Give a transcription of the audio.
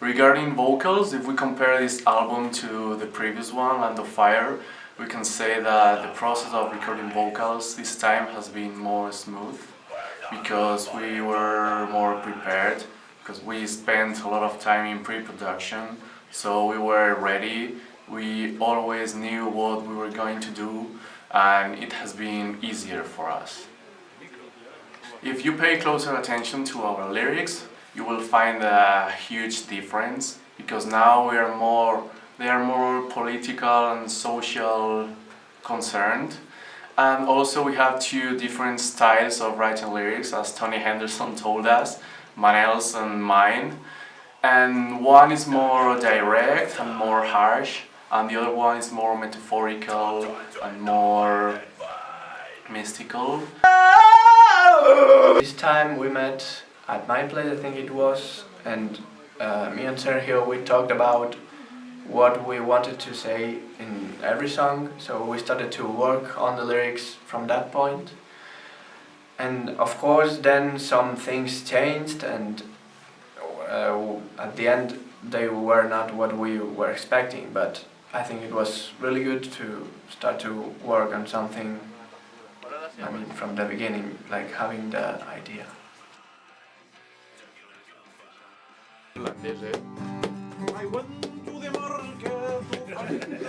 Regarding vocals, if we compare this album to the previous one, Land of Fire, we can say that the process of recording vocals this time has been more smooth because we were more prepared because we spent a lot of time in pre-production so we were ready. We always knew what we were going to do and it has been easier for us. If you pay closer attention to our lyrics you will find a huge difference because now we are more they are more political and social concerned and also we have two different styles of writing lyrics as Tony Henderson told us, Manel's and mine. And one is more direct and more harsh and the other one is more metaphorical and more mystical. This time we met at my place, I think it was, and uh, me and Sergio we talked about what we wanted to say in every song, so we started to work on the lyrics from that point. And of course then some things changed and uh, at the end they were not what we were expecting, but I think it was really good to start to work on something, I mean, from the beginning, like having the idea. I went to the market